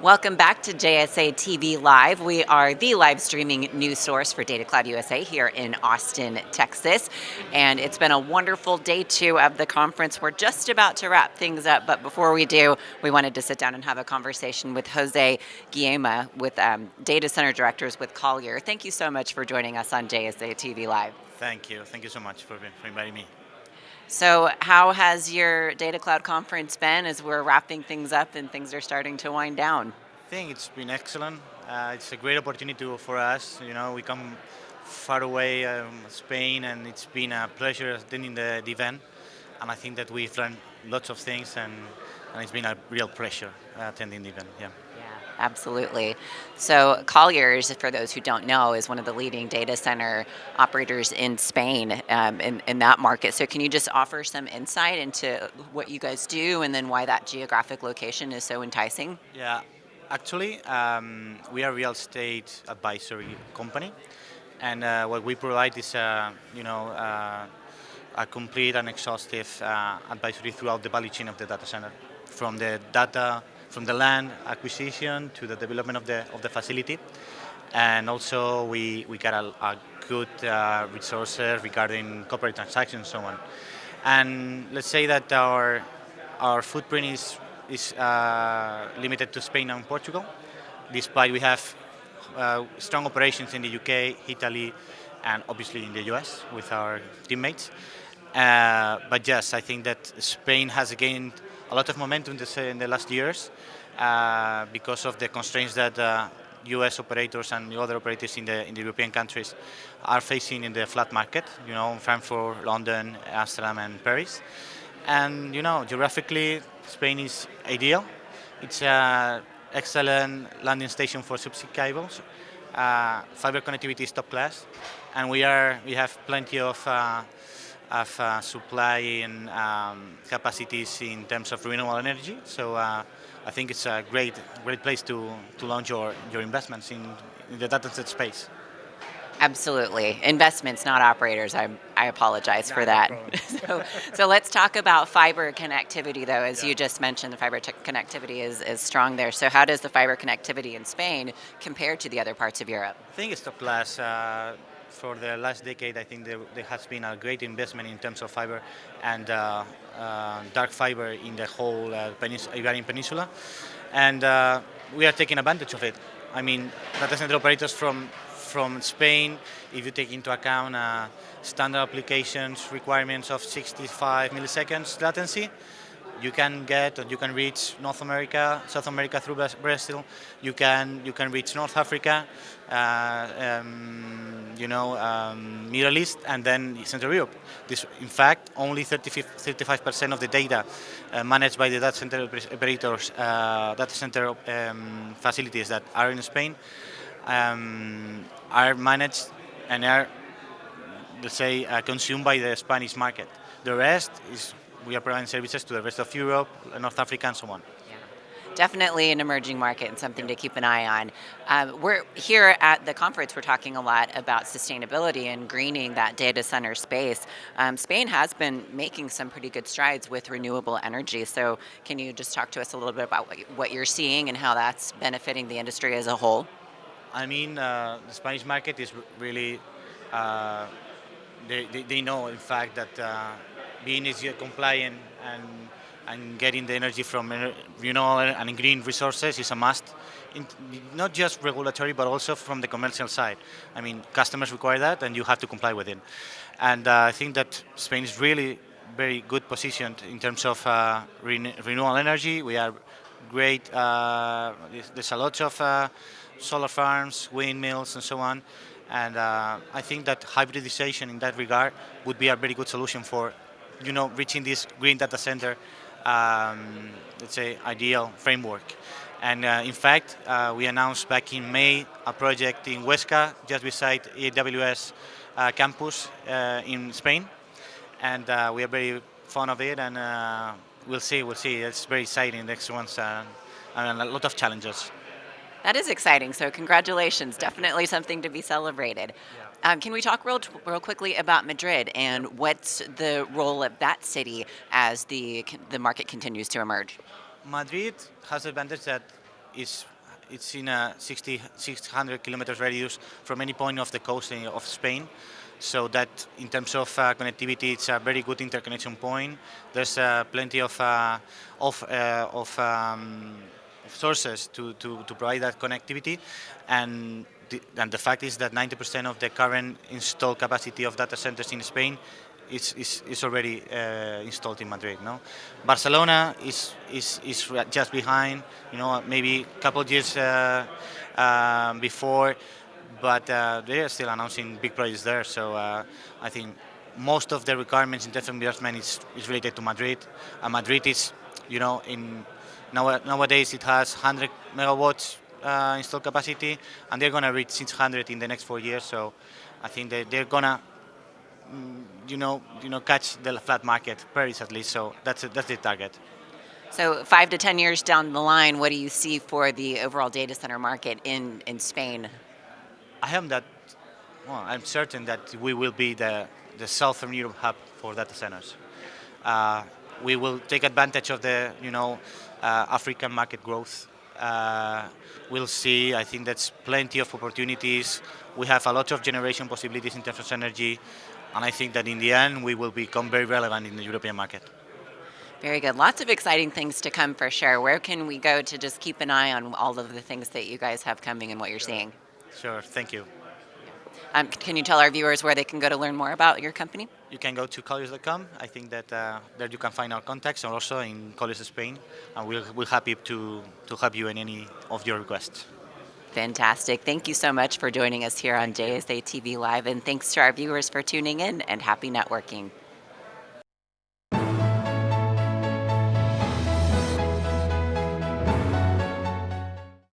Welcome back to JSA TV Live. We are the live streaming news source for Data Cloud USA here in Austin, Texas. And it's been a wonderful day two of the conference. We're just about to wrap things up, but before we do, we wanted to sit down and have a conversation with Jose Guillema, with um, Data Center Directors with Collier. Thank you so much for joining us on JSA TV Live. Thank you. Thank you so much for, for inviting me. So how has your Data Cloud conference been as we're wrapping things up and things are starting to wind down? I think it's been excellent. Uh, it's a great opportunity for us. You know, we come far away, um, Spain, and it's been a pleasure attending the, the, event. And I think that we've learned lots of things, and, and it's been a real pleasure attending the event. Yeah absolutely. So Colliers, for those who don't know, is one of the leading data center operators in Spain um, in, in that market. So can you just offer some insight into what you guys do and then why that geographic location is so enticing? Yeah, actually, um, we are a real estate advisory company. And uh, what we provide is, uh, you know, uh, a complete and exhaustive uh, advisory throughout the value chain of the data center, from the data from the land acquisition to the development of the, of the facility. And also we, we got a, a good uh, resources regarding corporate transactions and so on. And let's say that our, our footprint is, is uh, limited to Spain and Portugal, despite we have uh, strong operations in the UK, Italy, and obviously in the US with our teammates. Uh, but yes, I think that Spain has gained a lot of momentum in the last years uh, because of the constraints that uh, US operators and other operators in the, in the European countries are facing in the FLAP market, you know, Frankfurt, London, Amsterdam and Paris. And, you know, geographically, Spain is ideal. It's an excellent landing station for subsea cables. Uh, fiber connectivity is top class. And we, are, we have plenty of uh, of uh, supply and um, capacities in terms of renewable energy. So uh, I think it's a great, great place to, to launch your, your investments in, in the data set space. Absolutely. Investments, not operators. I, I apologize for that. so, so let's talk about fiber connectivity, though. As yeah. you just mentioned, the fiber connectivity is, is strong there. So how does the fiber connectivity in Spain compare to the other parts of Europe? I think it's top class. Uh, for the last decade, I think there, there, has been a great investment in terms of fiber and uh, uh, dark fiber in the whole uh, Iberian Peninsula. And uh, we are taking advantage of it. I mean, data center operators from, from Spain, if you take into account uh, standard applications requirements of 65 milliseconds latency, you can get or you can reach North America, South America through Brazil. You can you can reach North Africa, uh, um, you know, um, Middle East, and then Central Europe. This, in fact, only 35% of the data uh, managed by the data center operators, uh, data center um, facilities that are in Spain, um, are managed and are, let's say, uh, consumed by the Spanish market. The rest is we are providing services to the rest of Europe, North Africa, and so on. Yeah. Definitely an emerging market and something to keep an eye on. Um, we're here at the conference, we're talking a lot about sustainability and greening that data center space. Um, Spain has been making some pretty good strides with renewable energy, so can you just talk to us a little bit about what you're seeing and how that's benefiting the industry as a whole? I mean, uh, the Spanish market is really, uh, they, they, they, know in fact that uh, being easier compliant and and getting the energy from renewable and green resources is a must. In, not just regulatory, but also from the commercial side. I mean, customers require that, and you have to comply with it. And uh, I think that Spain is really very good positioned in terms of uh, renewable energy. We are great. Uh, there's a lot of uh, solar farms, windmills, and so on. And uh, I think that hybridization in that regard would be a very good solution for you know, reaching this green data center, um, let's say, ideal framework. And uh, in fact, uh, we announced back in May a project in Huesca, just beside AWS uh, campus uh, in Spain. And uh, we are very fond of it, and uh, we'll see, we'll see. It's very exciting, next one's, and a lot of challenges. That is exciting, so congratulations. Definitely something to be celebrated. Yeah. Um, can we talk real, real quickly about Madrid and what's the role of that city as the, the market continues to emerge? Madrid has the advantage that is it's in a 60, 600 kilometers radius from any point of the coast of Spain. So that in terms of uh, connectivity, it's a very good interconnection point. There's uh, plenty of, uh, of, uh, of, um, of sources to, to, to provide that connectivity. And the, and the fact is that 90% of the current installed capacity of data centers in Spain is, is, is already uh, installed in Madrid. No, Barcelona is is is just behind. You know, maybe a couple of years uh, um, before, but uh, they are still announcing big projects there. So uh, I think most of the requirements in terms of investment is, is related to Madrid. And Madrid is, you know, in now, nowadays it has 100 megawatts uh, installed capacity, and they're going to reach 600 in the next four years. So I think that they're going to you know, you know, catch the FLAP market, Paris at least. So that's that's the target. So five to 10 years down the line, what do you see for the overall data center market in, in Spain? I am that. Well, I'm certain that we will be the the Southern Europe hub for data centers. Uh, we will take advantage of the you know uh, African market growth. Uh, we'll see. I think that's plenty of opportunities. We have a lot of generation possibilities in terms of energy, and I think that in the end we will become very relevant in the European market. Very good. Lots of exciting things to come for sure. Where can we go to just keep an eye on all of the things that you guys have coming and what you're seeing? Sure. Thank you. Um, can you tell our viewers where they can go to learn more about your company? You can go to colliers.com. I think that uh, there you can find our contacts and also in Colliers Spain, and we'll, we're happy to, to help you in any of your requests. Fantastic. Thank you so much for joining us here on JSA TV Live, and thanks to our viewers for tuning in and happy networking.